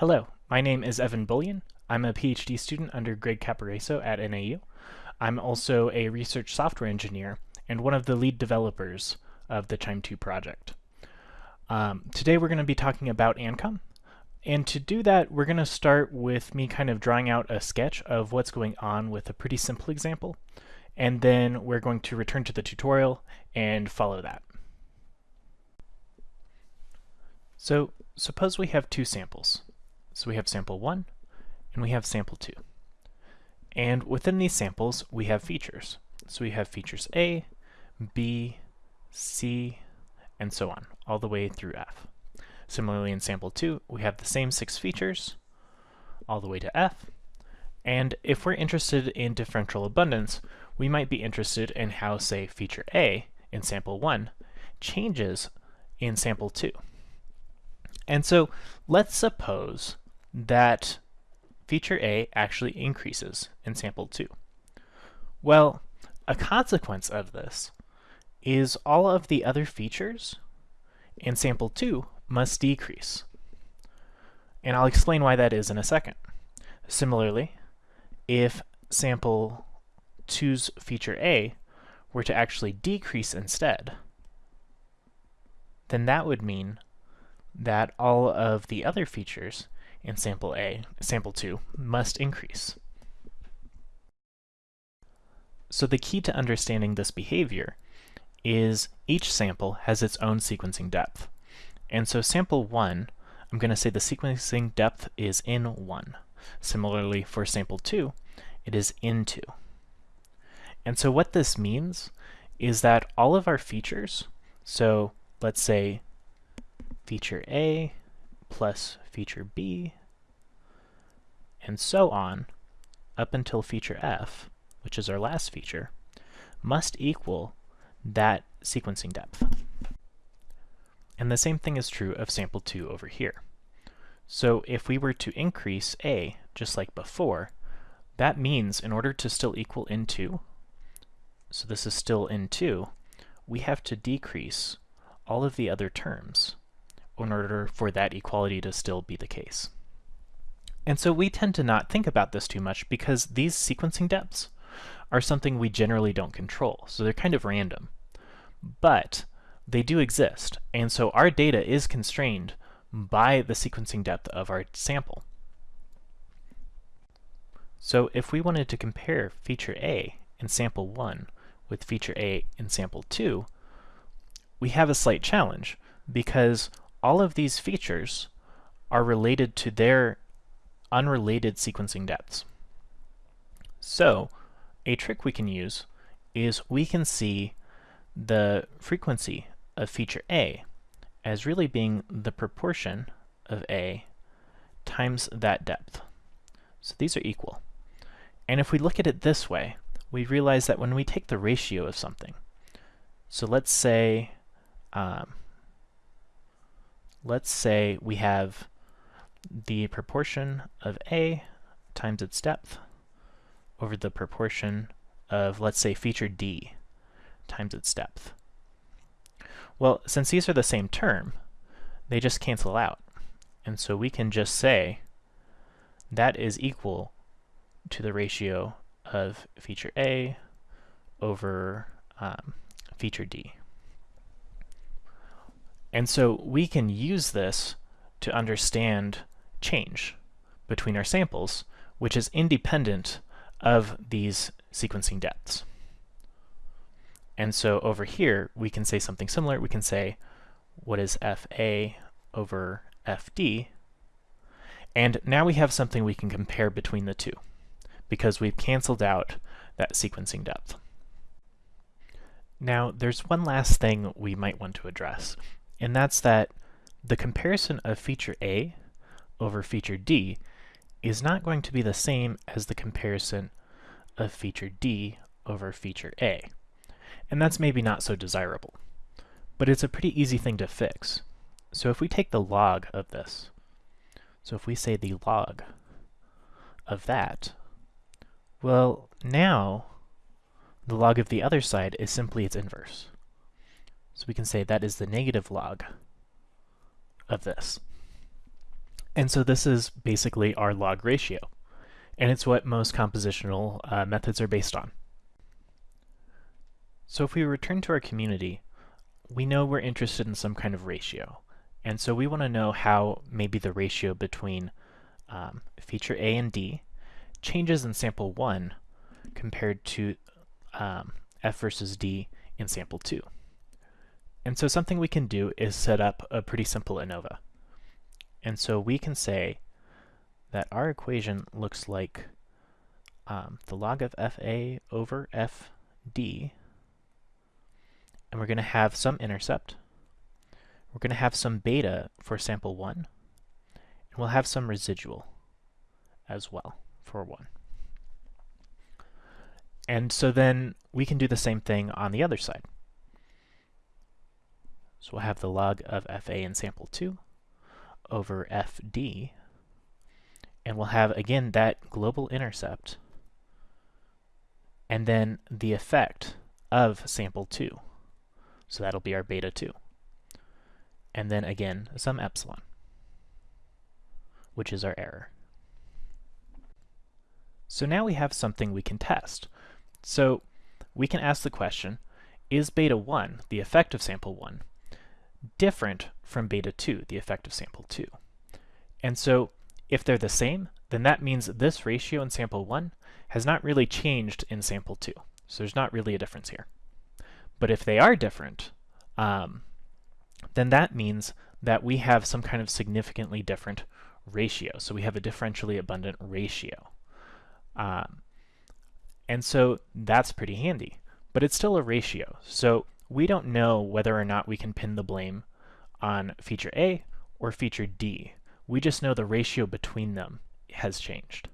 Hello, my name is Evan Bolyen. I'm a PhD student under Greg Caporaso at NAU. I'm also a research software engineer and one of the lead developers of the QIIME 2 project. Um, today we're going to be talking about ANCOM, and to do that we're going to start with me kind of drawing out a sketch of what's going on with a pretty simple example, and then we're going to return to the tutorial and follow that. So suppose we have two samples. So we have sample 1 and we have sample 2. And within these samples we have features. So we have features A, B, C, and so on, all the way through F. Similarly in sample 2 we have the same six features all the way to F. And if we're interested in differential abundance, we might be interested in how, say, feature A in sample 1 changes in sample 2. And so let's suppose that feature A actually increases in sample 2. Well, a consequence of this is all of the other features in sample 2 must decrease. And I'll explain why that is in a second. Similarly, if sample 2's feature A were to actually decrease instead, then that would mean that all of the other features in sample A, sample 2, must increase. So the key to understanding this behavior is each sample has its own sequencing depth. And so sample 1, I'm going to say the sequencing depth is N1. Similarly for sample 2, it is N2. And so what this means is that all of our features, so let's say feature A plus feature B, and so on, up until feature F, which is our last feature, must equal that sequencing depth. And the same thing is true of sample 2 over here. So if we were to increase A, just like before, that means in order to still equal N2, so this is still N2, we have to decrease all of the other terms in order for that equality to still be the case. And so we tend to not think about this too much because these sequencing depths are something we generally don't control, so they're kind of random. But they do exist, and so our data is constrained by the sequencing depth of our sample. So if we wanted to compare feature A in sample 1 with feature A in sample 2, we have a slight challenge because all of these features are related to their unrelated sequencing depths. So a trick we can use is we can see the frequency of feature A as really being the proportion of A times that depth. So these are equal. And if we look at it this way, we realize that when we take the ratio of something, so let's say um, let's say we have the proportion of A times its depth over the proportion of, let's say, feature D times its depth. Well, since these are the same term, they just cancel out. And so we can just say that is equal to the ratio of feature A over um, feature D. And so we can use this to understand change between our samples, which is independent of these sequencing depths. And so over here, we can say something similar. We can say, what is FA over FD? And now we have something we can compare between the two, because we've canceled out that sequencing depth. Now, there's one last thing we might want to address, and that's that the comparison of feature A over feature D is not going to be the same as the comparison of feature D over feature A. And that's maybe not so desirable. But it's a pretty easy thing to fix. So if we take the log of this, so if we say the log of that, well, now the log of the other side is simply its inverse. So we can say that is the negative log of this. And so this is basically our log ratio, and it's what most compositional uh, methods are based on. So if we return to our community, we know we're interested in some kind of ratio. And so we want to know how maybe the ratio between um, feature A and D changes in sample 1 compared to um, F versus D in sample 2. And so something we can do is set up a pretty simple ANOVA. And so we can say that our equation looks like um, the log of FA over FD, and we're going to have some intercept. We're going to have some beta for sample 1, and we'll have some residual as well for 1. And so then we can do the same thing on the other side. So we'll have the log of FA in sample 2 over FD, and we'll have, again, that global intercept, and then the effect of sample 2. So that'll be our beta 2. And then, again, some epsilon, which is our error. So now we have something we can test. So we can ask the question, is beta 1, the effect of sample 1, different from beta 2, the effect of sample 2. And so if they're the same, then that means this ratio in sample 1 has not really changed in sample 2. So there's not really a difference here. But if they are different, um, then that means that we have some kind of significantly different ratio. So we have a differentially abundant ratio. Um, and so that's pretty handy. But it's still a ratio. So we don't know whether or not we can pin the blame on feature A or feature D. We just know the ratio between them has changed.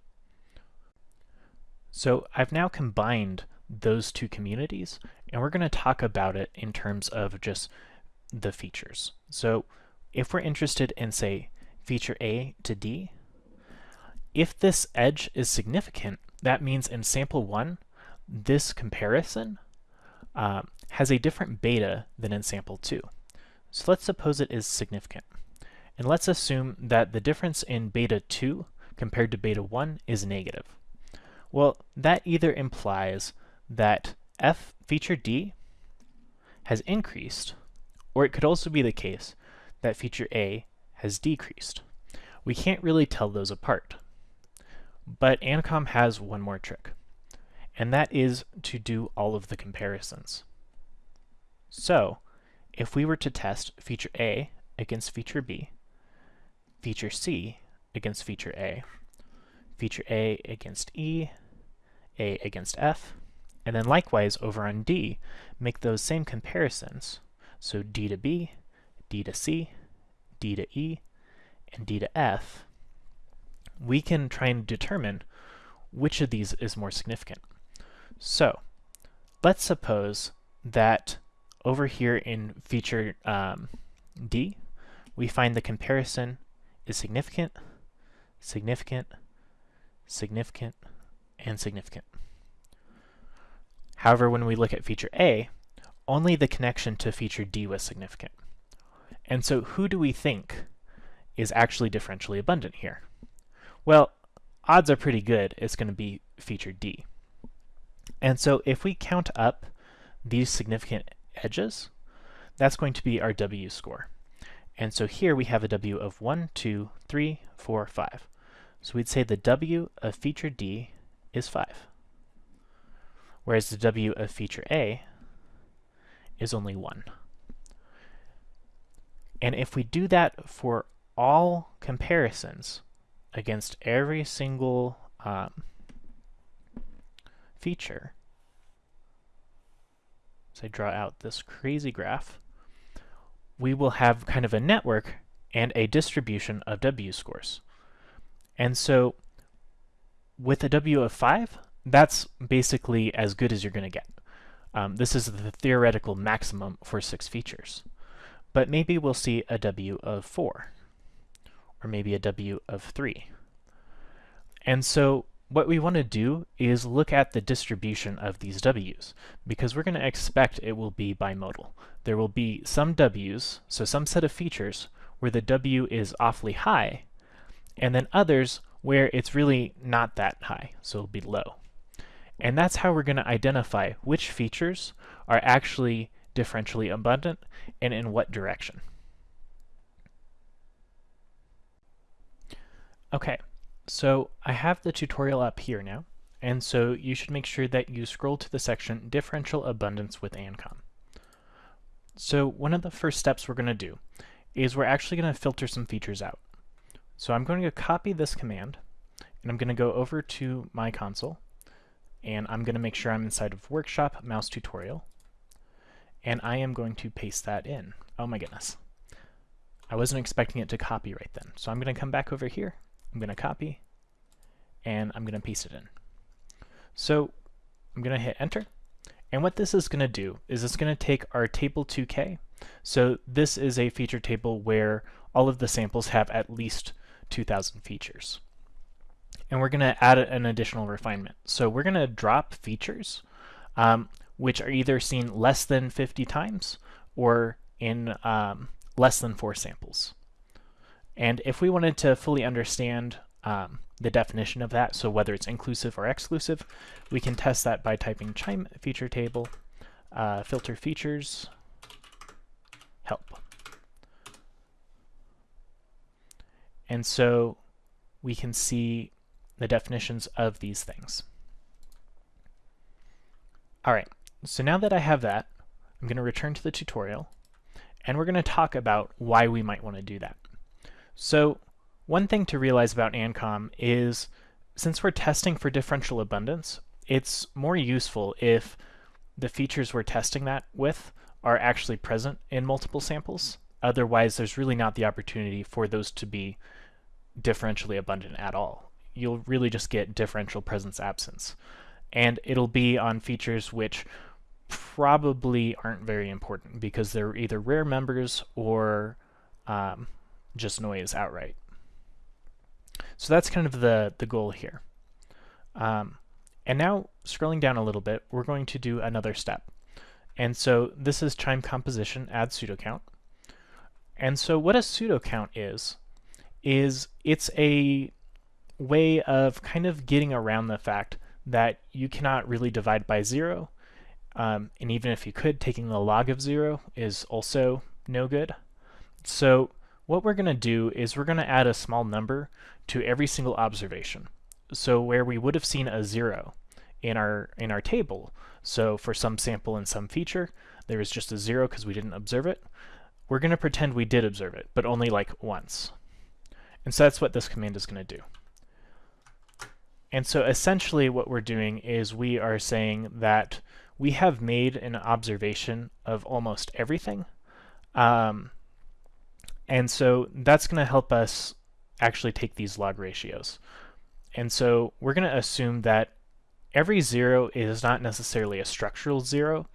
So I've now combined those two communities, and we're going to talk about it in terms of just the features. So if we're interested in, say, feature A to D, if this edge is significant, that means in sample 1, this comparison uh, has a different beta than in sample 2. So let's suppose it is significant. And let's assume that the difference in beta 2 compared to beta 1 is negative. Well, that either implies that F feature D has increased, or it could also be the case that feature A has decreased. We can't really tell those apart. But ANCOM has one more trick and that is to do all of the comparisons. So, if we were to test feature A against feature B, feature C against feature A, feature A against E, A against F, and then likewise over on D, make those same comparisons. So D to B, D to C, D to E, and D to F, we can try and determine which of these is more significant. So let's suppose that over here in feature um, D, we find the comparison is significant, significant, significant, and significant. However, when we look at feature A, only the connection to feature D was significant. And so who do we think is actually differentially abundant here? Well, odds are pretty good it's going to be feature D. And so if we count up these significant edges, that's going to be our W score. And so here we have a W of 1, 2, 3, 4, 5. So we'd say the W of feature D is 5, whereas the W of feature A is only 1. And if we do that for all comparisons against every single um, feature, as I draw out this crazy graph, we will have kind of a network and a distribution of W scores. And so with a W of 5, that's basically as good as you're going to get. Um, this is the theoretical maximum for six features. But maybe we'll see a W of 4, or maybe a W of 3. And so what we want to do is look at the distribution of these w's, because we're going to expect it will be bimodal. There will be some w's, so some set of features, where the w is awfully high, and then others where it's really not that high, so it'll be low. And that's how we're going to identify which features are actually differentially abundant and in what direction. Okay, so I have the tutorial up here now, and so you should make sure that you scroll to the section Differential Abundance with ANCOM. So one of the first steps we're going to do is we're actually going to filter some features out. So I'm going to copy this command, and I'm going to go over to my console, and I'm going to make sure I'm inside of Workshop Mouse Tutorial, and I am going to paste that in. Oh my goodness. I wasn't expecting it to copy right then. So I'm going to come back over here, I'm going to copy, and I'm going to paste it in. So I'm going to hit enter, and what this is going to do is it's going to take our table 2k. So this is a feature table where all of the samples have at least 2,000 features. And we're going to add an additional refinement. So we're going to drop features um, which are either seen less than 50 times or in um, less than four samples. And if we wanted to fully understand um, the definition of that, so whether it's inclusive or exclusive, we can test that by typing qiime feature table, uh, filter features, help. And so we can see the definitions of these things. All right, so now that I have that, I'm going to return to the tutorial, and we're going to talk about why we might want to do that. So one thing to realize about ANCOM is since we're testing for differential abundance, it's more useful if the features we're testing that with are actually present in multiple samples. Otherwise, there's really not the opportunity for those to be differentially abundant at all. You'll really just get differential presence absence. And it'll be on features which probably aren't very important because they're either rare members or um, just noise outright. So that's kind of the, the goal here. Um, and now scrolling down a little bit, we're going to do another step. And so this is qiime composition add pseudo count. And so what a pseudo count is, is it's a way of kind of getting around the fact that you cannot really divide by zero. Um, and even if you could, taking the log of zero is also no good. So what we're going to do is we're going to add a small number to every single observation. So where we would have seen a zero in our in our table, so for some sample and some feature, there is just a zero because we didn't observe it, we're going to pretend we did observe it, but only like once. And so that's what this command is going to do. And so essentially what we're doing is we are saying that we have made an observation of almost everything. Um, and so that's going to help us actually take these log ratios. And so we're going to assume that every zero is not necessarily a structural zero.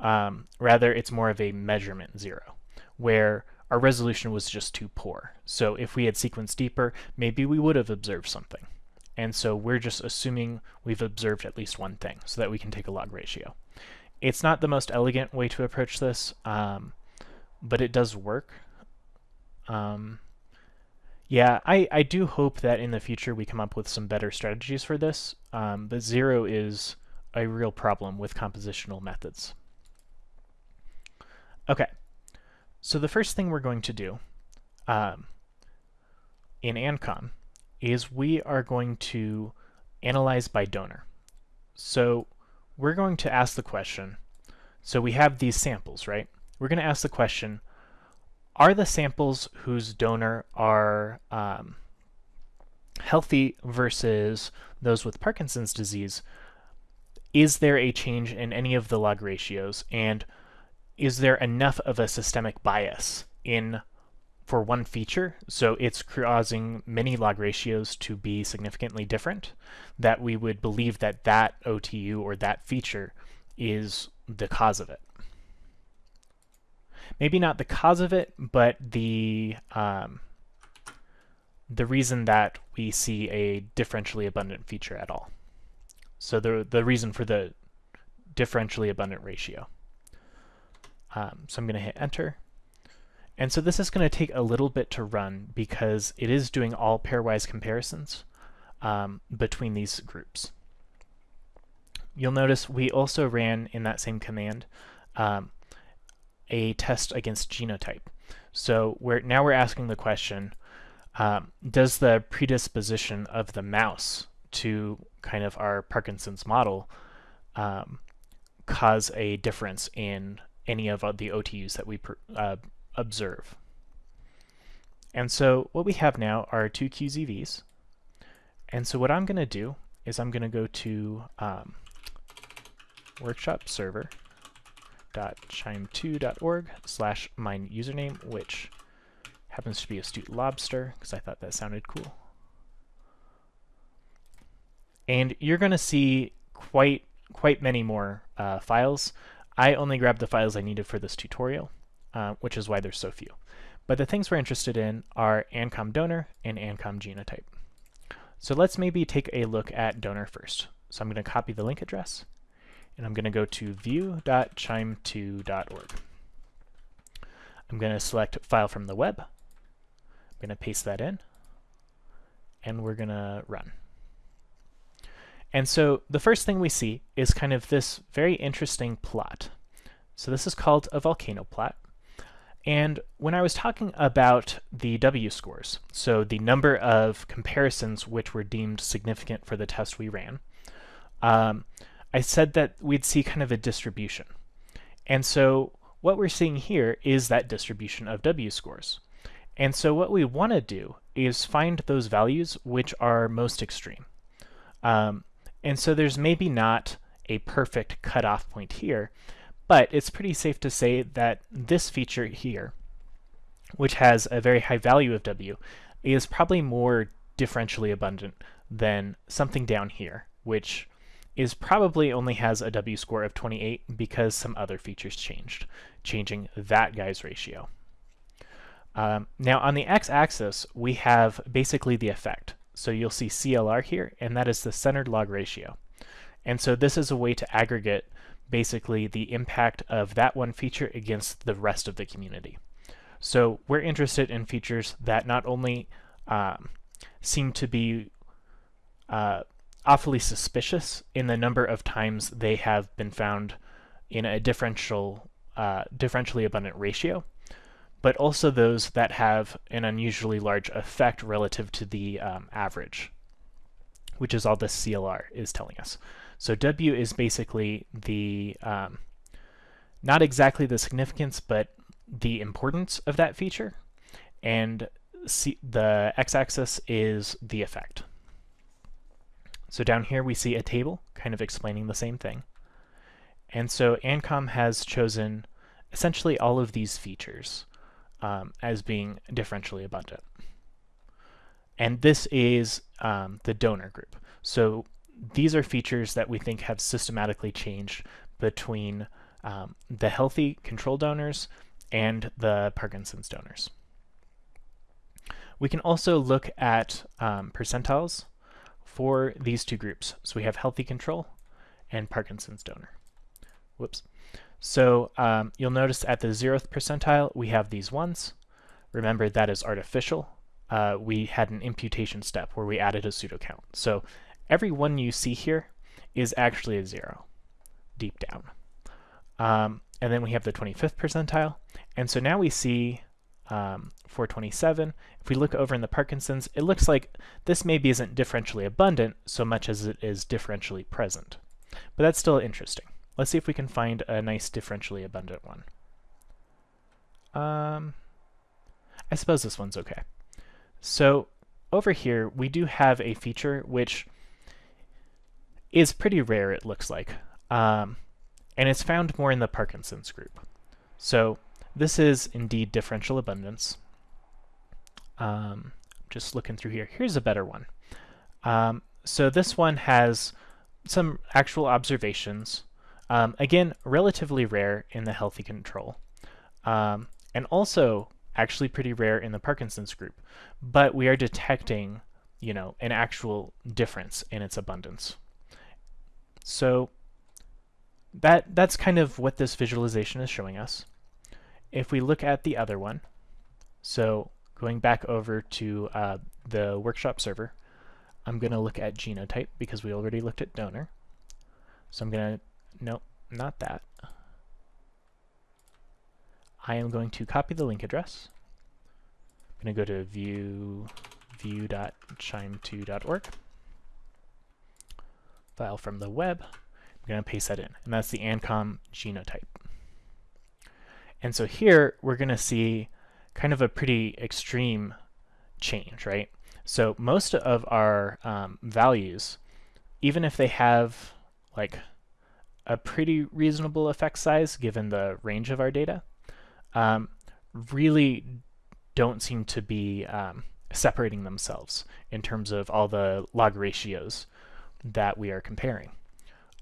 Um, rather, it's more of a measurement zero, where our resolution was just too poor. So if we had sequenced deeper, maybe we would have observed something. And so we're just assuming we've observed at least one thing so that we can take a log ratio. It's not the most elegant way to approach this, um, but it does work. Um, yeah, I, I do hope that in the future we come up with some better strategies for this, um, but zero is a real problem with compositional methods. Okay, so the first thing we're going to do um, in ANCOM is we are going to analyze by donor. So we're going to ask the question, so we have these samples, right? We're going to ask the question, are the samples whose donor are um, healthy versus those with Parkinson's disease, is there a change in any of the log ratios? And is there enough of a systemic bias in for one feature, so it's causing many log ratios to be significantly different, that we would believe that that OTU or that feature is the cause of it. Maybe not the cause of it, but the um, the reason that we see a differentially abundant feature at all. So the the reason for the differentially abundant ratio. Um, so I'm going to hit enter. And so this is going to take a little bit to run because it is doing all pairwise comparisons um, between these groups. You'll notice we also ran in that same command um, a test against genotype. So we're, now we're asking the question, um, does the predisposition of the mouse to kind of our Parkinson's model um, cause a difference in any of the OTUs that we uh, observe. And so what we have now are two QZVs. And so what I'm going to do is I'm going to go to um, workshop server qiime2.org slash my username, which happens to be astute lobster because I thought that sounded cool. And you're going to see quite quite many more uh, files. I only grabbed the files I needed for this tutorial, uh, which is why there's so few. But the things we're interested in are ANCOM donor and ANCOM genotype. So let's maybe take a look at donor first. So I'm going to copy the link address, and I'm going to go to view.qiime2.org. I'm going to select file from the web. I'm going to paste that in, and we're going to run. And so the first thing we see is kind of this very interesting plot. So this is called a volcano plot. And when I was talking about the W scores, so the number of comparisons which were deemed significant for the test we ran, um, I said that we'd see kind of a distribution. And so what we're seeing here is that distribution of W scores. And so what we want to do is find those values which are most extreme. Um, and so there's maybe not a perfect cutoff point here, but it's pretty safe to say that this feature here, which has a very high value of W, is probably more differentially abundant than something down here, which is probably only has a W score of 28 because some other features changed, changing that guy's ratio. Um, now on the x-axis, we have basically the effect. So you'll see CLR here, and that is the centered log ratio. And so this is a way to aggregate basically the impact of that one feature against the rest of the community. So we're interested in features that not only um, seem to be uh, awfully suspicious in the number of times they have been found in a differential, uh, differentially abundant ratio, but also those that have an unusually large effect relative to the um, average, which is all this CLR is telling us. So W is basically the, um, not exactly the significance, but the importance of that feature, and C the x-axis is the effect. So down here we see a table kind of explaining the same thing. And so ANCOM has chosen essentially all of these features um, as being differentially abundant. And this is um, the donor group. So these are features that we think have systematically changed between um, the healthy control donors and the Parkinson's donors. We can also look at um, percentiles for these two groups. So we have healthy control and Parkinson's donor. Whoops. So um, you'll notice at the zeroth percentile, we have these ones. Remember, that is artificial. Uh, we had an imputation step where we added a pseudo count. So every one you see here is actually a zero, deep down. Um, and then we have the 25th percentile. And so now we see um, 427. If we look over in the Parkinson's, it looks like this maybe isn't differentially abundant so much as it is differentially present. But that's still interesting. Let's see if we can find a nice differentially abundant one. Um, I suppose this one's okay. So over here, we do have a feature which is pretty rare, it looks like. Um, and it's found more in the Parkinson's group. So this is indeed differential abundance. Um, just looking through here. Here's a better one. Um, so this one has some actual observations um, again, relatively rare in the healthy control, um, and also actually pretty rare in the Parkinson's group, but we are detecting, you know, an actual difference in its abundance. So that that's kind of what this visualization is showing us. If we look at the other one, So going back over to uh, the workshop server, I'm going to look at genotype because we already looked at donor. So I'm going to, nope, not that. I am going to copy the link address. I'm going to go to view view.qiime2.org, File from the web. I'm going to paste that in, and that's the ANCOM genotype. And so here we're going to see kind of a pretty extreme change, right? So most of our um, values, even if they have like a pretty reasonable effect size given the range of our data, um, really don't seem to be um, separating themselves in terms of all the log ratios that we are comparing.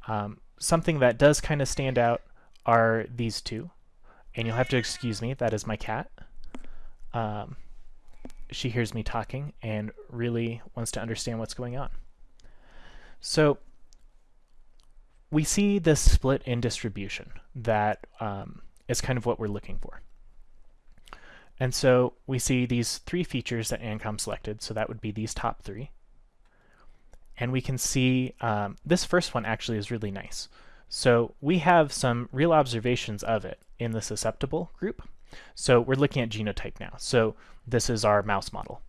Um, something that does kind of stand out are these two, and you'll have to excuse me, that is my cat. Um, she hears me talking and really wants to understand what's going on. So we see this split in distribution that um, is kind of what we're looking for. And so we see these three features that ANCOM selected, so that would be these top three. And we can see um, this first one actually is really nice. So we have some real observations of it in the susceptible group. So we're looking at genotype now. So this is our mouse model.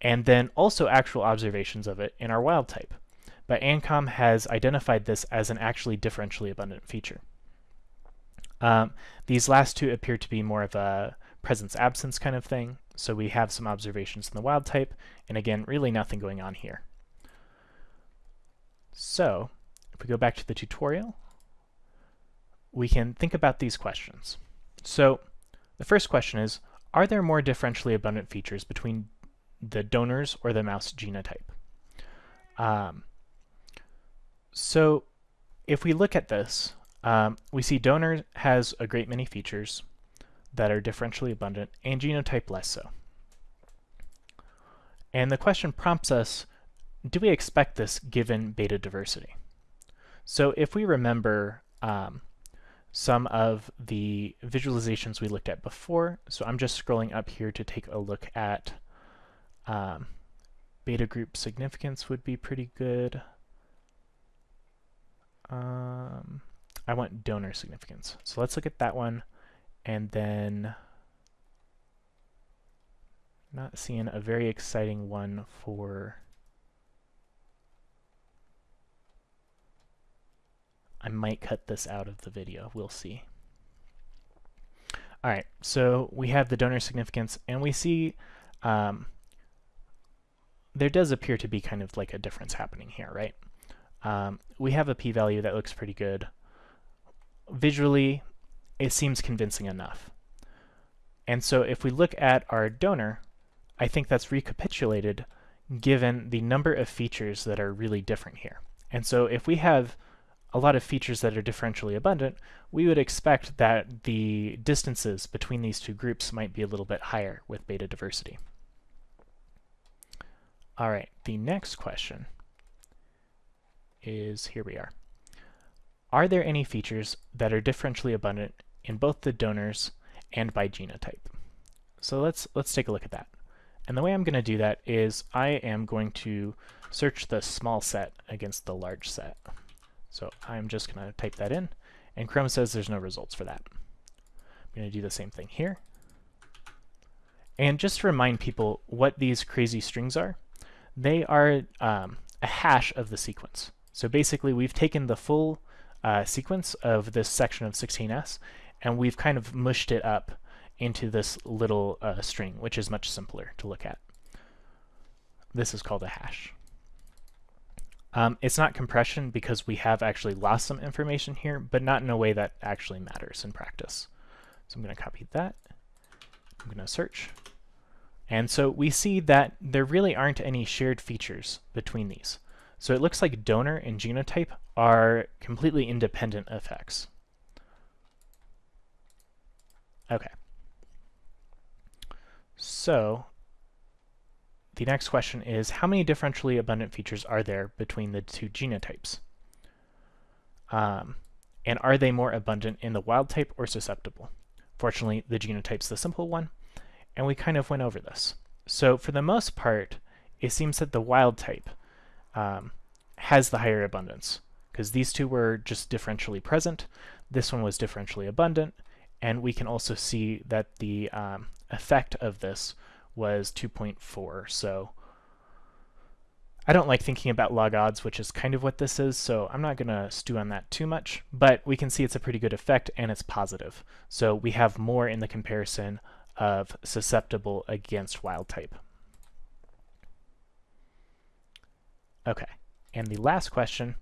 And then also actual observations of it in our wild type. But ANCOM has identified this as an actually differentially abundant feature. Um, these last two appear to be more of a presence-absence kind of thing. So we have some observations in the wild type, and again, really nothing going on here. So if we go back to the tutorial, we can think about these questions. So the first question is, are there more differentially abundant features between the donors or the mouse genotype? Um, so if we look at this, um, we see donor has a great many features that are differentially abundant and genotype less so. And the question prompts us, do we expect this given beta diversity? So if we remember um, some of the visualizations we looked at before. So I'm just scrolling up here to take a look at um, beta group significance would be pretty good. Um, I want donor significance. So let's look at that one and then not seeing a very exciting one for I might cut this out of the video. We'll see. All right, so we have the donor significance, and we see um, there does appear to be kind of like a difference happening here, right? Um, we have a p-value that looks pretty good. Visually, it seems convincing enough. And so if we look at our donor, I think that's recapitulated given the number of features that are really different here. And so if we have a lot of features that are differentially abundant, we would expect that the distances between these two groups might be a little bit higher with beta diversity. All right, the next question is, here we are. Are there any features that are differentially abundant in both the donors and by genotype? So let's, let's take a look at that. And the way I'm going to do that is I am going to search the small set against the large set. So I'm just going to type that in, and Chrome says there's no results for that. I'm going to do the same thing here. And just to remind people what these crazy strings are, they are um, a hash of the sequence. So basically we've taken the full uh, sequence of this section of 16s and we've kind of mushed it up into this little uh, string, which is much simpler to look at. This is called a hash. Um, it's not compression because we have actually lost some information here, but not in a way that actually matters in practice. So I'm going to copy that. I'm going to search. And so we see that there really aren't any shared features between these. So it looks like donor and genotype are completely independent effects. Okay. So the next question is, how many differentially abundant features are there between the two genotypes? Um, and are they more abundant in the wild type or susceptible? Fortunately, the genotype's the simple one, and we kind of went over this. So for the most part, it seems that the wild type um, has the higher abundance because these two were just differentially present. This one was differentially abundant, and we can also see that the um, effect of this was 2.4. So I don't like thinking about log odds, which is kind of what this is, so I'm not going to stew on that too much, but we can see it's a pretty good effect and it's positive. So we have more in the comparison of susceptible against wild type. Okay, and the last question,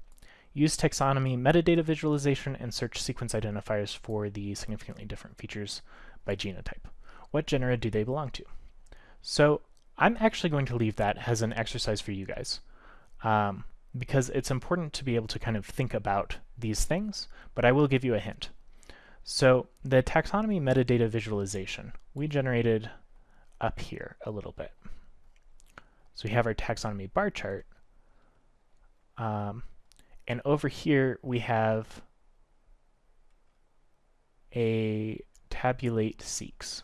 use taxonomy metadata visualization and search sequence identifiers for the significantly different features by genotype. What genera do they belong to? So I'm actually going to leave that as an exercise for you guys um, because it's important to be able to kind of think about these things, but I will give you a hint. So the taxonomy metadata visualization, we generated up here a little bit. So we have our taxonomy bar chart, um, and over here we have a tabulate seqs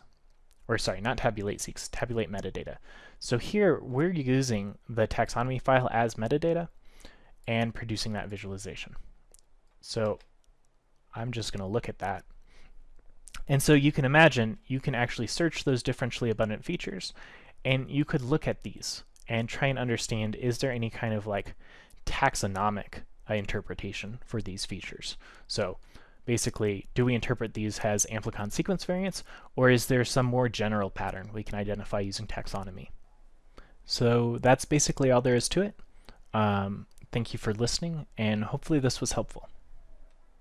or sorry, not tabulate seqs, tabulate metadata. So here we're using the taxonomy file as metadata and producing that visualization. So I'm just going to look at that. And so you can imagine you can actually search those differentially abundant features and you could look at these and try and understand is there any kind of like taxonomic uh, interpretation for these features. So Basically, do we interpret these as amplicon sequence variants, or is there some more general pattern we can identify using taxonomy? So that's basically all there is to it. Um, thank you for listening, and hopefully this was helpful.